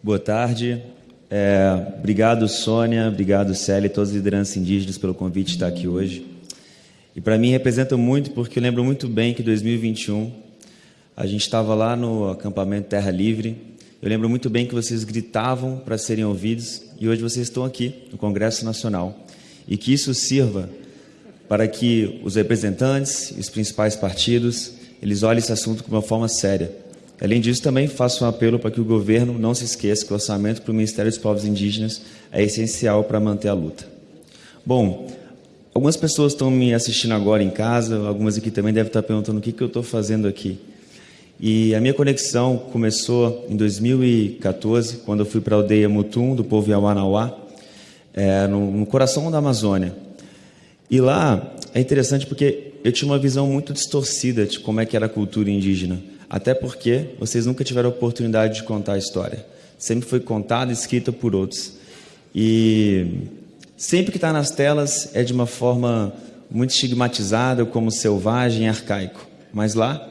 Boa tarde. É, obrigado, Sônia, obrigado, Célia e todas as lideranças indígenas pelo convite de estar aqui hoje. E para mim representa muito, porque eu lembro muito bem que em 2021 a gente estava lá no acampamento Terra Livre. Eu lembro muito bem que vocês gritavam para serem ouvidos e hoje vocês estão aqui no Congresso Nacional. E que isso sirva para que os representantes os principais partidos eles olhem esse assunto de uma forma séria. Além disso, também faço um apelo para que o governo não se esqueça que o orçamento para o Ministério dos Povos Indígenas é essencial para manter a luta. Bom, algumas pessoas estão me assistindo agora em casa, algumas aqui também devem estar perguntando o que, que eu estou fazendo aqui. E a minha conexão começou em 2014, quando eu fui para a aldeia Mutum, do povo Yawanawá, é, no, no coração da Amazônia. E lá é interessante porque eu tinha uma visão muito distorcida de como é que era a cultura indígena. Até porque vocês nunca tiveram oportunidade de contar a história. Sempre foi contada e escrita por outros. E sempre que está nas telas é de uma forma muito estigmatizada, como selvagem e arcaico. Mas lá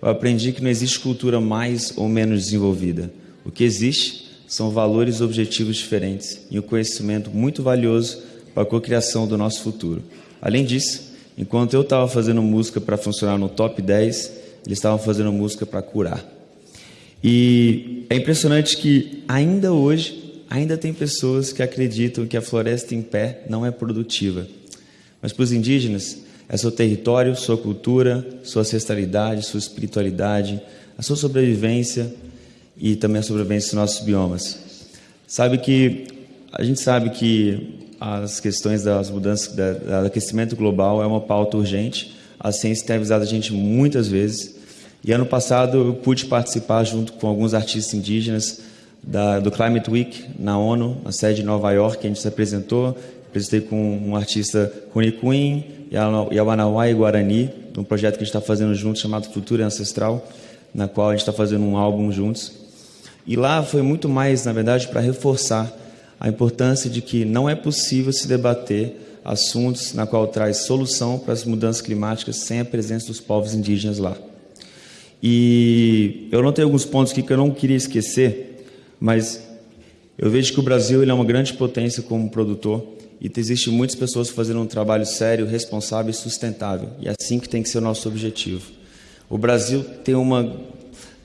eu aprendi que não existe cultura mais ou menos desenvolvida. O que existe são valores e objetivos diferentes e um conhecimento muito valioso para a cocriação do nosso futuro. Além disso, enquanto eu estava fazendo música para funcionar no top 10, eles estavam fazendo música para curar. E é impressionante que ainda hoje, ainda tem pessoas que acreditam que a floresta em pé não é produtiva. Mas para os indígenas, é seu território, sua cultura, sua ancestralidade, sua espiritualidade, a sua sobrevivência e também a sobrevivência dos nossos biomas. Sabe que a gente sabe que as questões das mudanças, do aquecimento global é uma pauta urgente. A ciência tem avisado a gente muitas vezes. E ano passado eu pude participar junto com alguns artistas indígenas da, do Climate Week na ONU, na sede de Nova York, que a gente se apresentou. Apresentei com um artista Cunicuim, Yawanawá e Guarani, um projeto que a gente está fazendo juntos chamado Cultura Ancestral, na qual a gente está fazendo um álbum juntos. E lá foi muito mais, na verdade, para reforçar a importância de que não é possível se debater assuntos na qual traz solução para as mudanças climáticas sem a presença dos povos indígenas lá. E eu não tenho alguns pontos aqui que eu não queria esquecer, mas eu vejo que o Brasil ele é uma grande potência como produtor e existe muitas pessoas fazendo um trabalho sério, responsável e sustentável. E é assim que tem que ser o nosso objetivo. O Brasil tem uma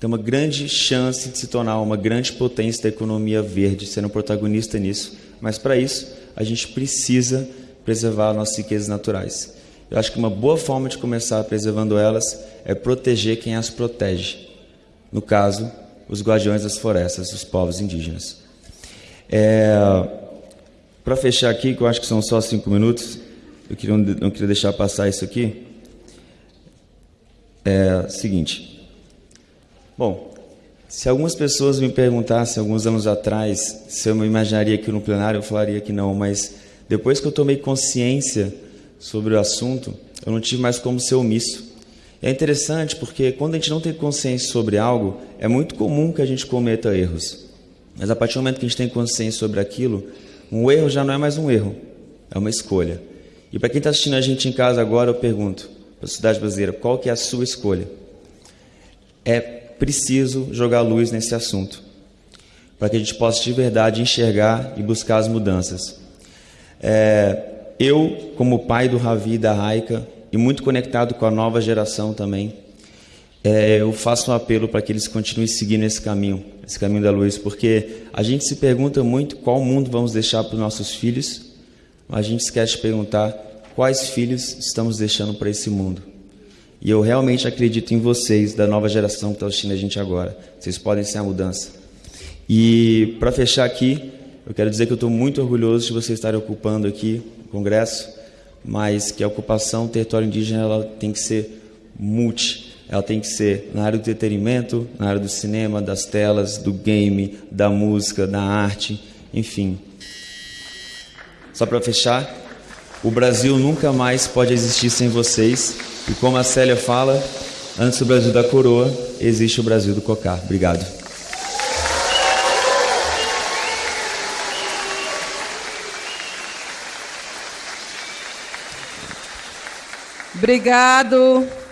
tem uma grande chance de se tornar uma grande potência da economia verde, sendo protagonista nisso. Mas para isso, a gente precisa preservar nossas riquezas naturais. Eu acho que uma boa forma de começar preservando elas é proteger quem as protege. No caso, os guardiões das florestas, os povos indígenas. É, para fechar aqui, que eu acho que são só cinco minutos, eu queria, não queria deixar passar isso aqui. É seguinte. Bom, se algumas pessoas me perguntassem alguns anos atrás se eu me imaginaria aqui no plenário, eu falaria que não, mas depois que eu tomei consciência sobre o assunto, eu não tive mais como ser omisso. É interessante porque quando a gente não tem consciência sobre algo, é muito comum que a gente cometa erros. Mas a partir do momento que a gente tem consciência sobre aquilo, um erro já não é mais um erro, é uma escolha. E para quem está assistindo a gente em casa agora, eu pergunto para a sociedade brasileira, qual que é a sua escolha? É preciso jogar luz nesse assunto, para que a gente possa de verdade enxergar e buscar as mudanças. É, eu, como pai do Ravi e da Raika, e muito conectado com a nova geração também, é, eu faço um apelo para que eles continuem seguindo esse caminho, esse caminho da luz, porque a gente se pergunta muito qual mundo vamos deixar para os nossos filhos, mas a gente esquece de perguntar quais filhos estamos deixando para esse mundo. E eu realmente acredito em vocês, da nova geração que está assistindo a gente agora. Vocês podem ser a mudança. E para fechar aqui, eu quero dizer que eu estou muito orgulhoso de vocês estarem ocupando aqui o Congresso, mas que a ocupação do território indígena ela tem que ser multi. Ela tem que ser na área do entretenimento, na área do cinema, das telas, do game, da música, da arte, enfim. Só para fechar, o Brasil nunca mais pode existir sem vocês. E como a Célia fala, antes do Brasil da coroa, existe o Brasil do cocar. Obrigado. Obrigado.